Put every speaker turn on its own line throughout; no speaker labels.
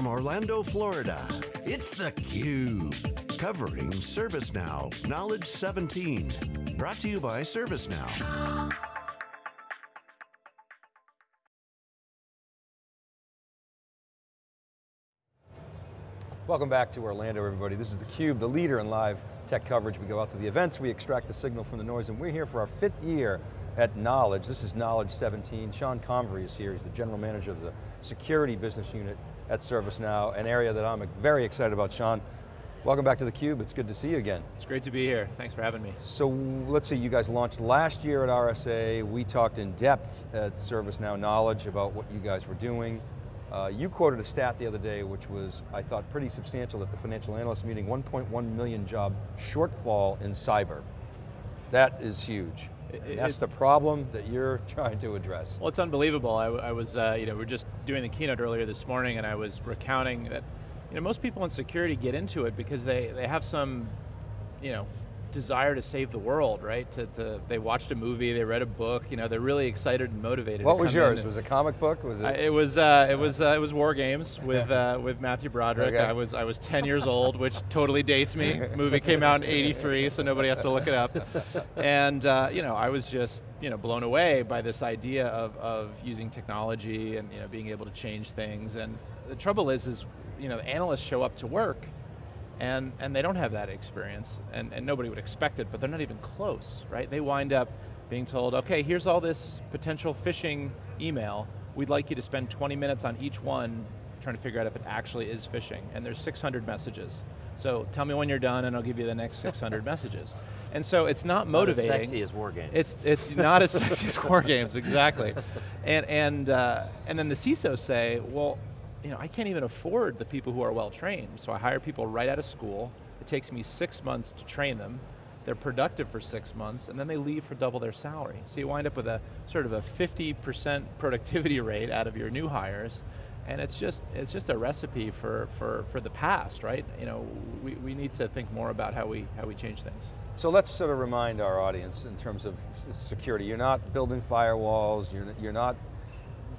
from Orlando, Florida, it's theCUBE. Covering ServiceNow Knowledge 17. Brought to you by ServiceNow.
Welcome back to Orlando, everybody. This is theCUBE, the leader in live tech coverage. We go out to the events, we extract the signal from the noise, and we're here for our fifth year at Knowledge. This is Knowledge 17. Sean Convery is here. He's the general manager of the security business unit at ServiceNow, an area that I'm very excited about. Sean, welcome back to theCUBE. It's good to see you again.
It's great to be here. Thanks for having me.
So let's see, you guys launched last year at RSA. We talked in depth at ServiceNow Knowledge about what you guys were doing. Uh, you quoted a stat the other day which was, I thought, pretty substantial at the financial analyst meeting, 1.1 million job shortfall in cyber. That is huge. It, that's the problem that you're trying to address.
Well, it's unbelievable. I, I was, uh, you know, we are just doing the keynote earlier this morning and I was recounting that, you know, most people in security get into it because they, they have some, you know, desire to save the world, right? To, to, they watched a movie, they read a book, you know, they're really excited and motivated.
What was yours? Was it a comic book? Was it? Uh,
it was. Uh, it was. Uh, it was War Games with uh, with Matthew Broderick. Okay. I was I was 10 years old, which totally dates me. The movie came out in '83, so nobody has to look it up. And uh, you know, I was just you know blown away by this idea of of using technology and you know being able to change things. And the trouble is, is you know, analysts show up to work and, and they don't have that experience, and, and nobody would expect it, but they're not even close, right? They wind up being told, okay, here's all this potential phishing email, we'd like you to spend 20 minutes on each one trying to figure out if it actually is phishing, and there's 600 messages. So tell me when you're done and I'll give you the next 600 messages. And so it's not motivating.
Not as sexy as war games.
It's, it's not as sexy as war games, exactly. And, and, uh, and then the CISOs say, well, you know, I can't even afford the people who are well trained, so I hire people right out of school. It takes me six months to train them. They're productive for six months, and then they leave for double their salary. So you wind up with a sort of a 50% productivity rate out of your new hires, and it's just it's just a recipe for, for, for the past, right? You know, we, we need to think more about how we, how we change things.
So let's sort of remind our audience in terms of security. You're not building firewalls, you're, you're not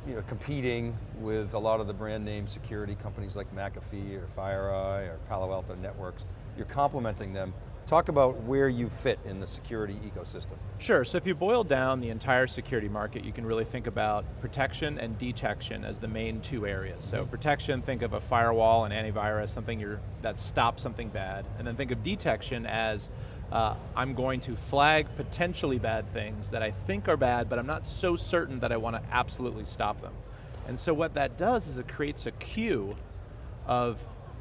you know, competing with a lot of the brand name security companies like McAfee or FireEye or Palo Alto Networks. You're complementing them. Talk about where you fit in the security ecosystem.
Sure, so if you boil down the entire security market, you can really think about protection and detection as the main two areas. So protection, think of a firewall and antivirus, something that stops something bad. And then think of detection as uh, I'm going to flag potentially bad things that I think are bad, but I'm not so certain that I want to absolutely stop them. And so what that does is it creates a queue of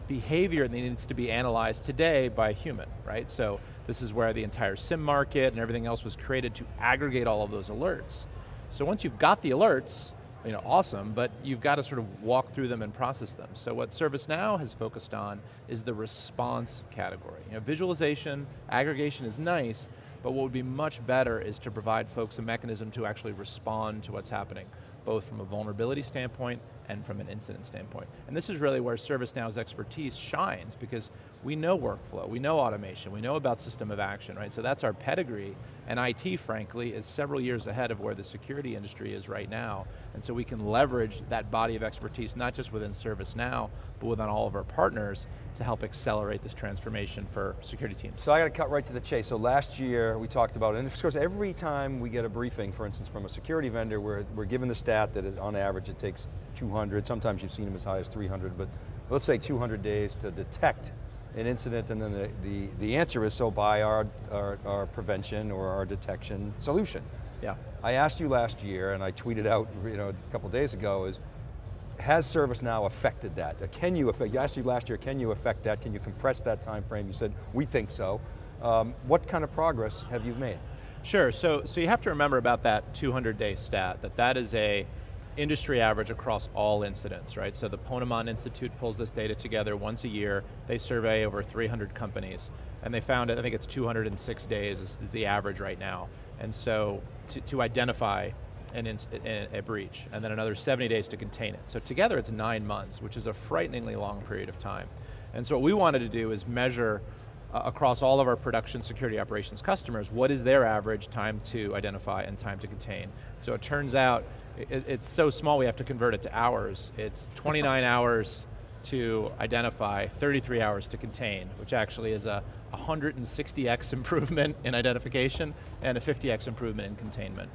behavior that needs to be analyzed today by a human, right? So this is where the entire SIM market and everything else was created to aggregate all of those alerts. So once you've got the alerts, you know, awesome, but you've got to sort of walk through them and process them. So what ServiceNow has focused on is the response category. You know, visualization, aggregation is nice, but what would be much better is to provide folks a mechanism to actually respond to what's happening, both from a vulnerability standpoint and from an incident standpoint. And this is really where ServiceNow's expertise shines, because we know workflow, we know automation, we know about system of action, right? So that's our pedigree, and IT, frankly, is several years ahead of where the security industry is right now. And so we can leverage that body of expertise, not just within ServiceNow, but within all of our partners, to help accelerate this transformation for security teams.
So I got to cut right to the chase. So last year we talked about, and of course every time we get a briefing, for instance, from a security vendor, we're, we're given the stat that on average it takes 200, sometimes you've seen them as high as 300, but let's say 200 days to detect an incident and then the, the, the answer is so by our, our, our, prevention or our detection solution.
Yeah.
I asked you last year and I tweeted out you know, a couple days ago is, has ServiceNow affected that? Uh, can you affect, I asked you last year, can you affect that? Can you compress that time frame? You said, we think so. Um, what kind of progress have you made?
Sure, so, so you have to remember about that 200 day stat, that that is a, industry average across all incidents, right? So the Ponemon Institute pulls this data together once a year. They survey over 300 companies. And they found, I think it's 206 days is, is the average right now. And so to, to identify an a breach, and then another 70 days to contain it. So together it's nine months, which is a frighteningly long period of time. And so what we wanted to do is measure uh, across all of our production security operations customers, what is their average time to identify and time to contain. So it turns out it, it's so small we have to convert it to hours. It's 29 hours to identify, 33 hours to contain, which actually is a 160x improvement in identification and a 50x improvement in containment.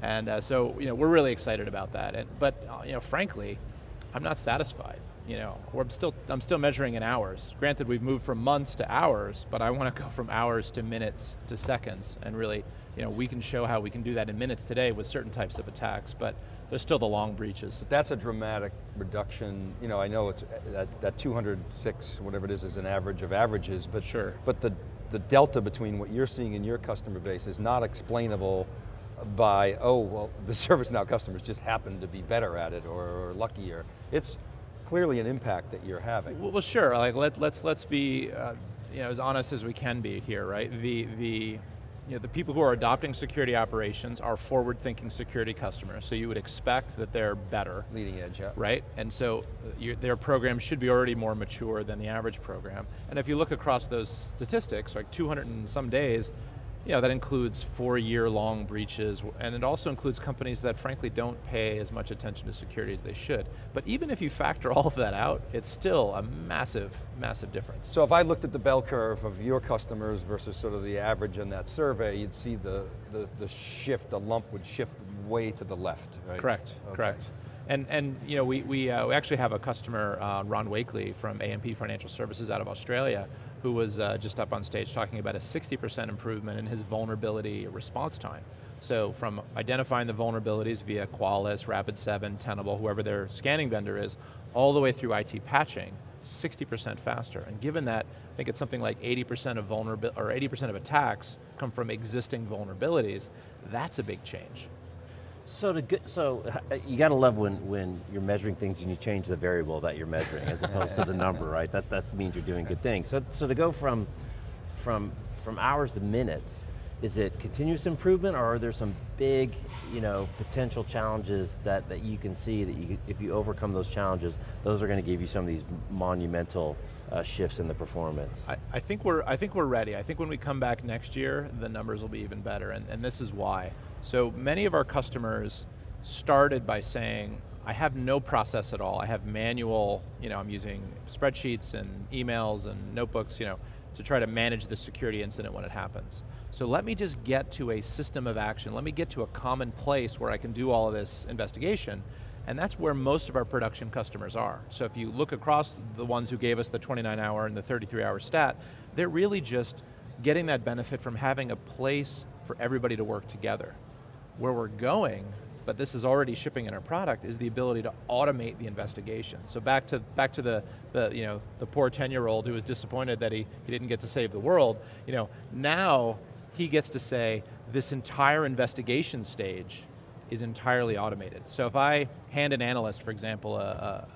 And uh, so, you know, we're really excited about that. And, but, uh, you know, frankly, I'm not satisfied. You know, I'm still, I'm still measuring in hours. Granted, we've moved from months to hours, but I want to go from hours to minutes to seconds, and really, you know, we can show how we can do that in minutes today with certain types of attacks, but there's still the long breaches.
That's a dramatic reduction. You know, I know it's that, that 206, whatever it is, is an average of averages, but
sure.
But the the delta between what you're seeing in your customer base is not explainable by, oh, well, the ServiceNow customers just happen to be better at it or, or luckier. It's clearly an impact that you're having.
Well, well sure, like let, let's, let's be uh, you know, as honest as we can be here, right? The, the, you know, the people who are adopting security operations are forward-thinking security customers, so you would expect that they're better.
Leading edge, yeah.
Right, and so uh, their program should be already more mature than the average program. And if you look across those statistics, like 200 and some days, you know, that includes four-year-long breaches, and it also includes companies that frankly don't pay as much attention to security as they should. But even if you factor all of that out, it's still a massive, massive difference.
So if I looked at the bell curve of your customers versus sort of the average in that survey, you'd see the, the, the shift, the lump would shift way to the left, right?
Correct, okay. correct. And, and you know, we, we, uh, we actually have a customer, uh, Ron Wakely from AMP Financial Services out of Australia, who was uh, just up on stage talking about a 60% improvement in his vulnerability response time. So from identifying the vulnerabilities via Qualys, Rapid7, Tenable, whoever their scanning vendor is, all the way through IT patching, 60% faster. And given that, I think it's something like 80% of vulnerability, or 80% of attacks come from existing vulnerabilities, that's a big change.
So to get, so uh, you got to love when, when you're measuring things and you change the variable that you're measuring as opposed to the number, right? That, that means you're doing good things. So, so to go from, from, from hours to minutes, is it continuous improvement or are there some big you know, potential challenges that, that you can see that you, if you overcome those challenges, those are going to give you some of these monumental uh, shifts in the performance?
I, I, think we're, I think we're ready. I think when we come back next year, the numbers will be even better, and, and this is why. So many of our customers started by saying, I have no process at all. I have manual, you know, I'm using spreadsheets and emails and notebooks, you know, to try to manage the security incident when it happens. So let me just get to a system of action. Let me get to a common place where I can do all of this investigation. And that's where most of our production customers are. So if you look across the ones who gave us the 29 hour and the 33 hour stat, they're really just getting that benefit from having a place for everybody to work together. Where we're going, but this is already shipping in our product, is the ability to automate the investigation. So back to back to the, the you know the poor 10-year-old who was disappointed that he, he didn't get to save the world, you know, now he gets to say, this entire investigation stage is entirely automated. So if I hand an analyst, for example, a,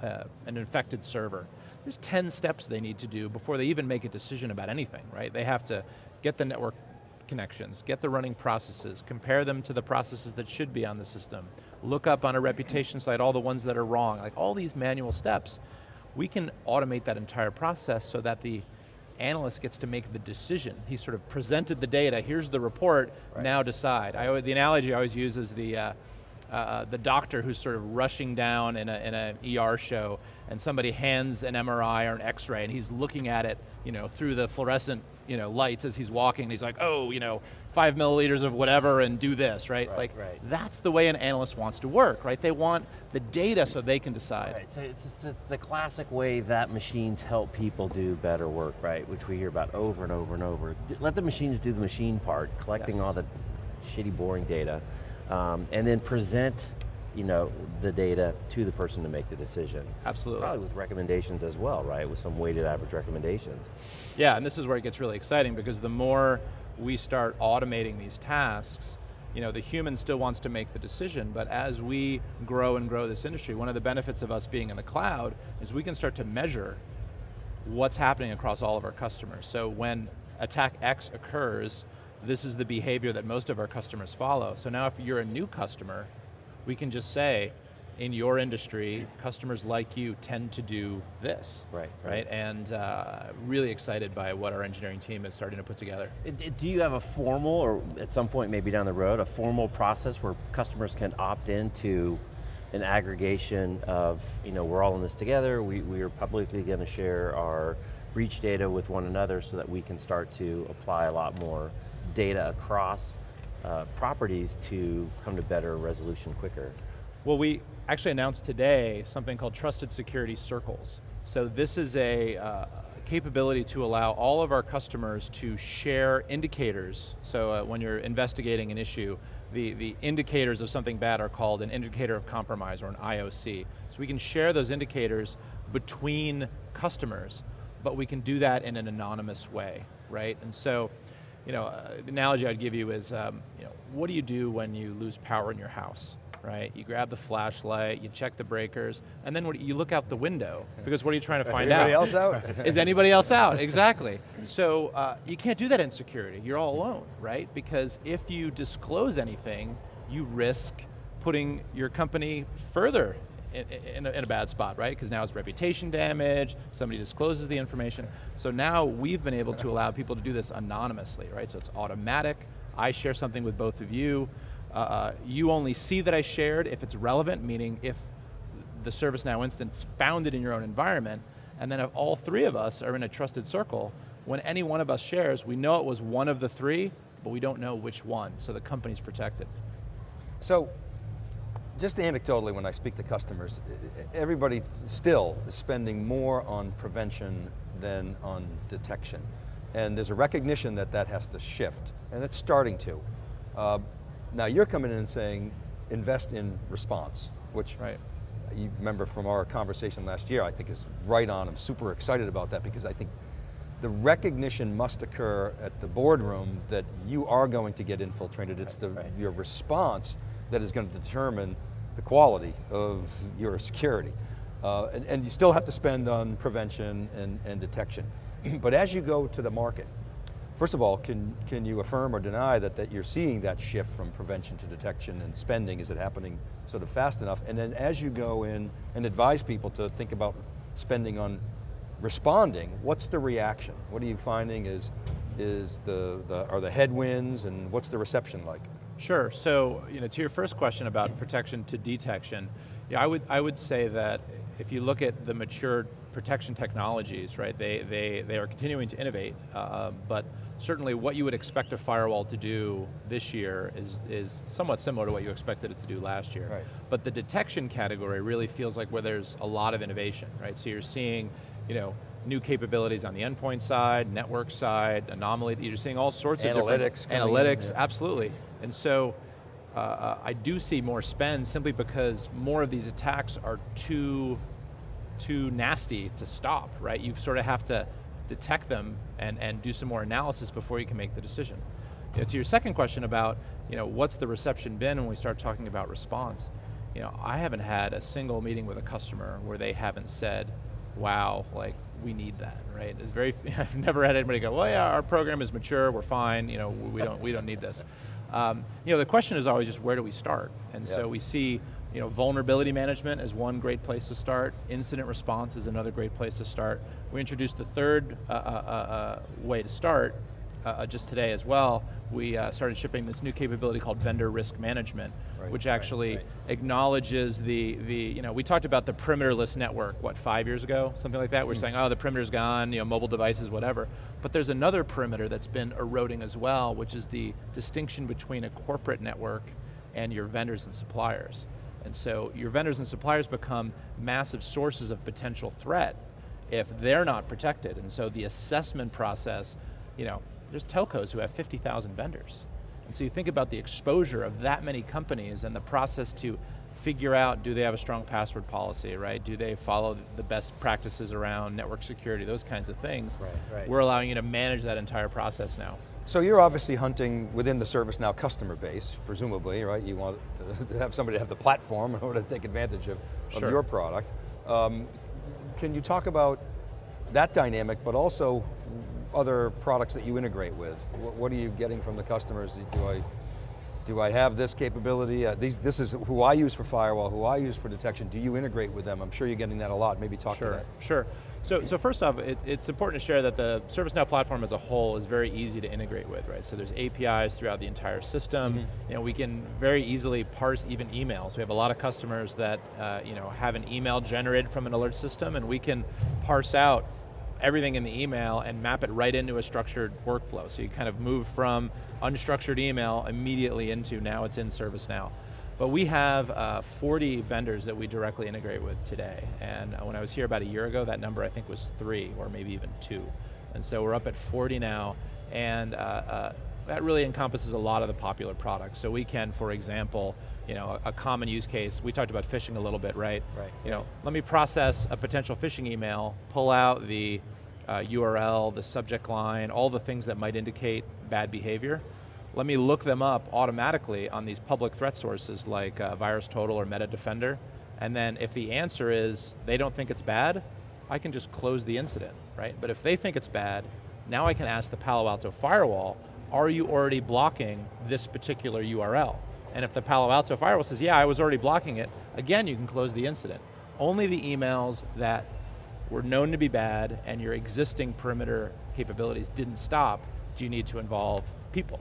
a, a, an infected server, there's 10 steps they need to do before they even make a decision about anything, right? They have to get the network connections, get the running processes, compare them to the processes that should be on the system, look up on a reputation site all the ones that are wrong, like all these manual steps, we can automate that entire process so that the analyst gets to make the decision. He sort of presented the data, here's the report, right. now decide. I, the analogy I always use is the, uh, uh, the doctor who's sort of rushing down in an in a ER show and somebody hands an MRI or an x-ray and he's looking at it you know, through the fluorescent you know, lights as he's walking. He's like, oh, you know, five milliliters of whatever and do this, right?
right
like,
right.
that's the way an analyst wants to work, right? They want the data so they can decide.
Right, so it's, just, it's the classic way that machines help people do better work, right? Which we hear about over and over and over. Let the machines do the machine part, collecting
yes.
all the shitty, boring data, um, and then present you know, the data to the person to make the decision.
Absolutely.
Probably with recommendations as well, right? With some weighted average recommendations.
Yeah, and this is where it gets really exciting because the more we start automating these tasks, you know, the human still wants to make the decision, but as we grow and grow this industry, one of the benefits of us being in the cloud is we can start to measure what's happening across all of our customers. So when attack X occurs, this is the behavior that most of our customers follow. So now if you're a new customer, we can just say, in your industry, customers like you tend to do this.
Right.
Right, right? and uh, really excited by what our engineering team is starting to put together.
Do you have a formal, or at some point maybe down the road, a formal process where customers can opt into an aggregation of, you know, we're all in this together, we, we are publicly going to share our breach data with one another so that we can start to apply a lot more data across uh, properties to come to better resolution quicker.
Well, we actually announced today something called Trusted Security Circles. So this is a uh, capability to allow all of our customers to share indicators. So uh, when you're investigating an issue, the, the indicators of something bad are called an indicator of compromise or an IOC. So we can share those indicators between customers, but we can do that in an anonymous way, right? And so, you know, uh, the analogy I'd give you is, um, you know, what do you do when you lose power in your house? right? You grab the flashlight, you check the breakers, and then what, you look out the window, because what are you trying to find
anybody
out?
else out?
Is anybody else out, exactly. So uh, you can't do that in security, you're all alone, right? Because if you disclose anything, you risk putting your company further in, a, in, a, bad spot, right? Because now it's reputation damage, somebody discloses the information. So now we've been able to allow people to do this anonymously, right? So it's automatic, I share something with both of you, uh, uh, you only see that I shared if it's relevant, meaning if the ServiceNow instance found it in your own environment, and then if all three of us are in a trusted circle, when any one of us shares, we know it was one of the three, but we don't know which one, so the company's protected.
So, just anecdotally when I speak to customers, everybody still is spending more on prevention than on detection. And there's a recognition that that has to shift, and it's starting to. Uh, now you're coming in and saying, invest in response, which right. you remember from our conversation last year, I think is right on. I'm super excited about that because I think the recognition must occur at the boardroom that you are going to get infiltrated. It's the, right. your response that is going to determine the quality of your security. Uh, and, and, you still have to spend on prevention and, and detection. but as you go to the market, First of all, can, can you affirm or deny that, that you're seeing that shift from prevention to detection and spending? Is it happening sort of fast enough? And then as you go in and advise people to think about spending on responding, what's the reaction? What are you finding is, is the, the, are the headwinds and what's the reception like?
Sure, so you know, to your first question about protection to detection, yeah, I would, I would say that if you look at the mature protection technologies, right, they, they, they are continuing to innovate, uh, but certainly what you would expect a firewall to do this year is, is somewhat similar to what you expected it to do last year. Right. But the detection category really feels like where there's a lot of innovation, right? So you're seeing, you know, new capabilities on the endpoint side, network side, anomaly, you're seeing all sorts
analytics
of analytics, in, absolutely. And so, uh, uh, I do see more spend simply because more of these attacks are too, too nasty to stop, right? You sort of have to detect them and, and do some more analysis before you can make the decision. You know, to your second question about, you know, what's the reception been when we start talking about response, you know, I haven't had a single meeting with a customer where they haven't said, wow, like, we need that, right? It's very, I've never had anybody go, well yeah, our program is mature, we're fine, you know, we don't, we don't need this. Um, you know, the question is always just where do we start? And yep. so we see you know, vulnerability management is one great place to start. Incident response is another great place to start. We introduced the third uh, uh, uh, uh way to start uh, uh, just today as well. We started shipping this new capability called vendor risk management, right, which actually right, right. acknowledges the, the, you know, we talked about the perimeterless network, what, five years ago? Something like that. We're mm. saying, oh, the perimeter's gone, you know, mobile devices, whatever. But there's another perimeter that's been eroding as well, which is the distinction between a corporate network and your vendors and suppliers. And so your vendors and suppliers become massive sources of potential threat if they're not protected. And so the assessment process, you know, there's telcos who have 50,000 vendors. And so you think about the exposure of that many companies and the process to figure out, do they have a strong password policy, right? Do they follow the best practices around network security, those kinds of things. Right, right. We're allowing you to manage that entire process now.
So you're obviously hunting within the ServiceNow customer base, presumably, right? You want to have somebody have the platform in order to take advantage of, sure. of your product. Um, can you talk about that dynamic, but also other products that you integrate with? What, what, are you getting from the customers? Do I do I have this capability? Uh, these, this is who I use for firewall, who I use for detection. Do you integrate with them? I'm sure you're getting that a lot. Maybe talk
sure,
to that.
Sure, so, so first off, it, it's important to share that the ServiceNow platform as a whole is very easy to integrate with, right? So there's APIs throughout the entire system. Mm -hmm. You know, we can very easily parse even emails. We have a lot of customers that uh, you know, have an email generated from an alert system and we can parse out everything in the email and map it right into a structured workflow. So you kind of move from unstructured email immediately into now it's in ServiceNow. But we have uh, 40 vendors that we directly integrate with today. And uh, when I was here about a year ago, that number I think was three, or maybe even two. And so we're up at 40 now, and uh, uh, that really encompasses a lot of the popular products. So we can, for example, you know, a, a, common use case, we talked about phishing a little bit, right?
Right.
You know, let me process a potential phishing email, pull out the URL, uh, the subject line, all the things that might indicate bad behavior, let me look them up automatically on these public threat sources like uh, VirusTotal or MetaDefender, and then if the answer is they don't think it's bad, I can just close the incident, right? But if they think it's bad, now I can ask the Palo Alto firewall, are you already blocking this particular URL? And if the Palo Alto firewall says, yeah, I was already blocking it, again, you can close the incident. Only the emails that were known to be bad and your existing perimeter capabilities didn't stop do you need to involve people.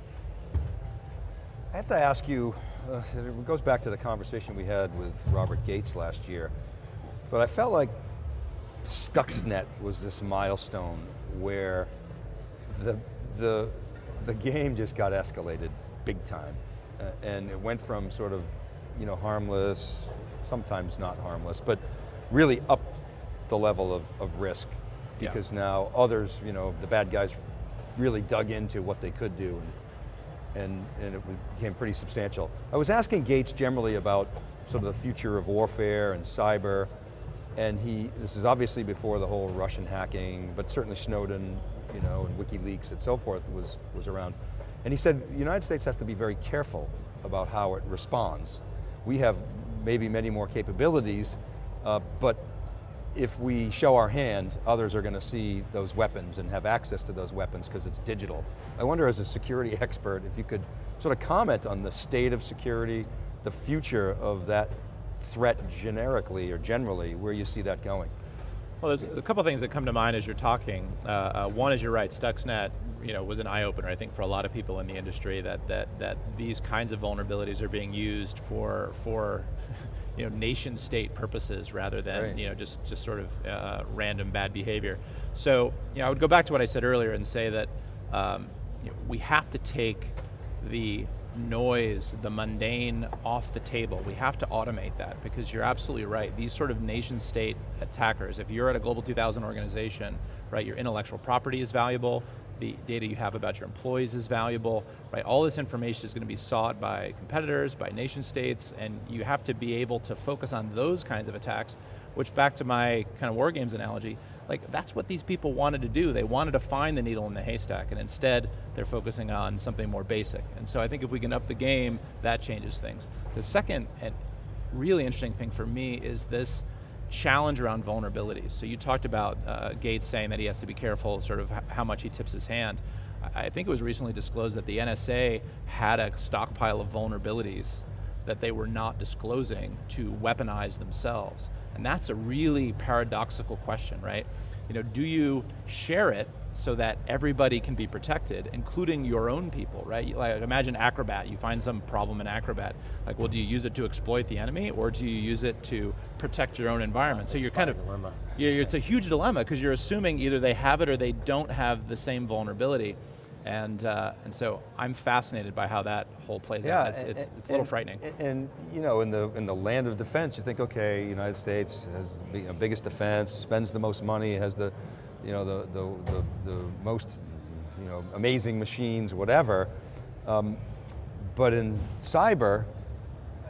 I have to ask you, uh, it goes back to the conversation we had with Robert Gates last year, but I felt like Stuxnet was this milestone where the, the, the game just got escalated big time. Uh, and it went from sort of, you know, harmless, sometimes not harmless, but really up the level of, of risk because yeah. now others, you know, the bad guys really dug into what they could do and and, and it became pretty substantial. I was asking Gates generally about sort of the future of warfare and cyber, and he, this is obviously before the whole Russian hacking, but certainly Snowden, you know, and WikiLeaks and so forth was, was around. And he said, the United States has to be very careful about how it responds. We have maybe many more capabilities, uh, but if we show our hand, others are going to see those weapons and have access to those weapons because it's digital. I wonder as a security expert if you could sort of comment on the state of security, the future of that threat generically or generally, where you see that going.
Well, there's a couple things that come to mind as you're talking. Uh, uh, one is you're right, Stuxnet you know, was an eye-opener, I think, for a lot of people in the industry that, that, that these kinds of vulnerabilities are being used for, for you know, nation state purposes rather than right. you know, just, just sort of uh, random bad behavior. So you know, I would go back to what I said earlier and say that um, you know, we have to take the noise, the mundane off the table. We have to automate that because you're absolutely right. These sort of nation state attackers, if you're at a Global 2000 organization, right, your intellectual property is valuable, the data you have about your employees is valuable, right? All this information is going to be sought by competitors, by nation states, and you have to be able to focus on those kinds of attacks, which back to my kind of war games analogy, like that's what these people wanted to do. They wanted to find the needle in the haystack, and instead they're focusing on something more basic. And so I think if we can up the game, that changes things. The second and really interesting thing for me is this challenge around vulnerabilities. So you talked about uh, Gates saying that he has to be careful sort of how much he tips his hand. I think it was recently disclosed that the NSA had a stockpile of vulnerabilities that they were not disclosing to weaponize themselves. And that's a really paradoxical question, right? You know, do you share it so that everybody can be protected, including your own people, right? Like imagine Acrobat, you find some problem in Acrobat. Like, well, do you use it to exploit the enemy, or do you use it to protect your own environment?
That's
so you're kind of,
dilemma.
Yeah, it's a huge dilemma because you're assuming either they have it or they don't have the same vulnerability. And, uh, and so I'm fascinated by how that whole plays
yeah,
out. It's,
and,
it's, it's a little
and,
frightening.
And you know, in the, in the land of defense, you think, okay, United States has the you know, biggest defense, spends the most money, has the, you know, the, the, the, the most you know, amazing machines, whatever. Um, but in cyber,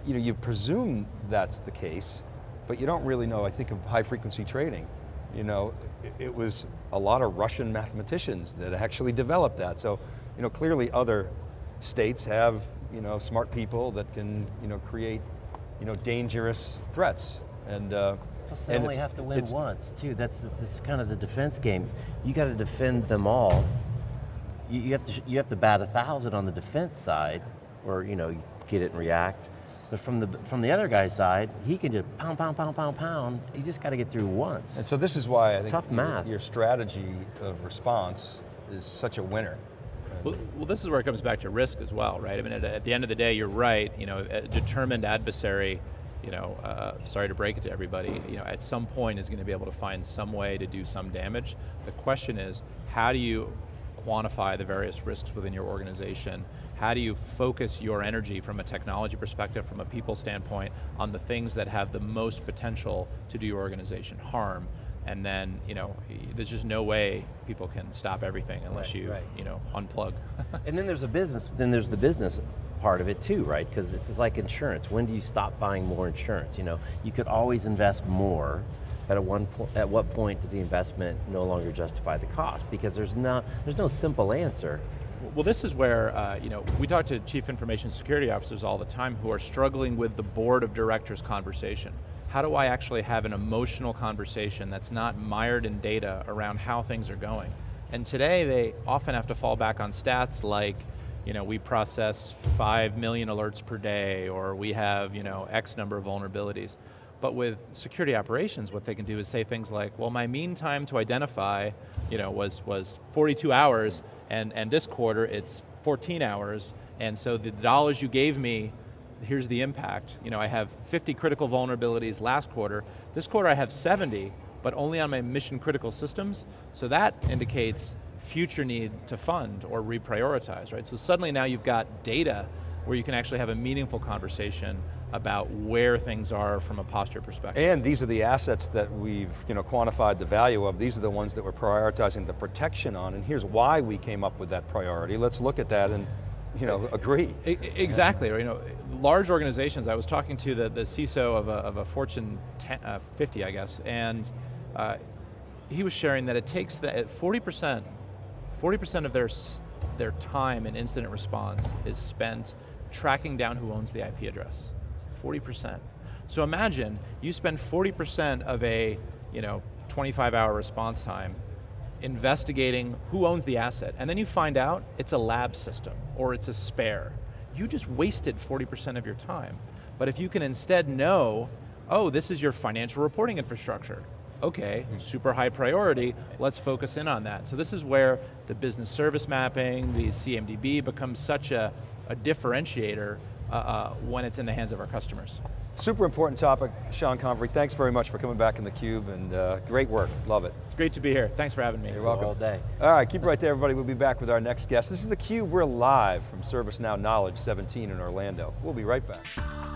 you know, you presume that's the case, but you don't really know, I think of high frequency trading. You know, it, it was a lot of Russian mathematicians that actually developed that. So, you know, clearly other states have, you know, smart people that can, you know, create, you know, dangerous threats. And, uh,
Plus they only have to win once, too. That's, that's kind of the defense game. You got to defend them all. You, you, have to you have to bat a thousand on the defense side, or you know, get it and react. But from the, from the other guy's side, he can just pound, pound, pound, pound, pound. You just got to get through once.
And so this is why I think
Tough
your-
math.
your strategy of response is such a winner.
Well, well, this is where it comes back to risk as well, right? I mean, at, at the end of the day, you're right. You know, a determined adversary. You know, uh, sorry to break it to everybody. You know, at some point is going to be able to find some way to do some damage. The question is, how do you quantify the various risks within your organization? How do you focus your energy from a technology perspective, from a people standpoint, on the things that have the most potential to do your organization harm? And then, you know, there's just no way people can stop everything unless
Right,
you,
right.
you know, unplug.
And then there's a business, then there's the business part of it too, right? Because it's like insurance. When do you stop buying more insurance? You know, you could always invest more, but at one point, at what point does the investment no longer justify the cost? Because there's no, there's no simple answer.
Well, this is where, uh, you know, we talk to chief information security officers all the time who are struggling with the board of directors conversation. How do I actually have an emotional conversation that's not mired in data around how things are going? And today they often have to fall back on stats like, you know, we process 5 million alerts per day, or we have, you know, X number of vulnerabilities. But with security operations, what they can do is say things like, well, my mean time to identify, you know, was, was 42 hours, and, and this quarter it's 14 hours, and so the dollars you gave me, here's the impact. You know, I have 50 critical vulnerabilities last quarter. This quarter I have 70, but only on my mission critical systems, so that indicates future need to fund or reprioritize, right? So suddenly now you've got data where you can actually have a meaningful conversation about where things are from a posture perspective.
And these are the assets that we've you know, quantified the value of. These are the ones that we're prioritizing the protection on, and here's why we came up with that priority. Let's look at that and you know, agree.
Exactly, you know, large organizations, I was talking to the, the CISO of a, of a Fortune 10, uh, 50, I guess, and uh, he was sharing that it takes the, 40%, 40% of their, their time in incident response is spent tracking down who owns the IP address. 40%. So imagine you spend 40% of a you know, 25 hour response time investigating who owns the asset, and then you find out it's a lab system or it's a spare. You just wasted 40% of your time. But if you can instead know, oh, this is your financial reporting infrastructure. Okay, hmm. super high priority, let's focus in on that. So this is where the business service mapping, the CMDB becomes such a, a differentiator uh, uh, when it's in the hands of our customers.
Super important topic, Sean Convery. Thanks very much for coming back in theCUBE and uh, great work, love it.
It's great to be here, thanks for having me.
You're welcome.
All day.
All right, keep it right there everybody. We'll be back with our next guest. This is theCUBE, we're live from ServiceNow Knowledge 17 in Orlando. We'll be right back.